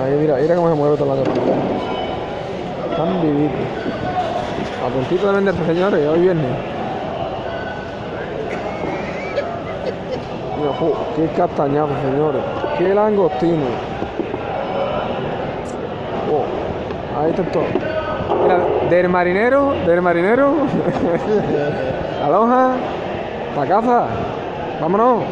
Ahí Mira, mira cómo se mueve toda la tortilla. Están vivitos. A puntito de venderse, señores, hoy viernes. Mira, jo, qué castañazo, señores. Qué langostino. Oh, ahí está todo. Mira, del marinero, del marinero. Aloha, pa' casa. Vámonos.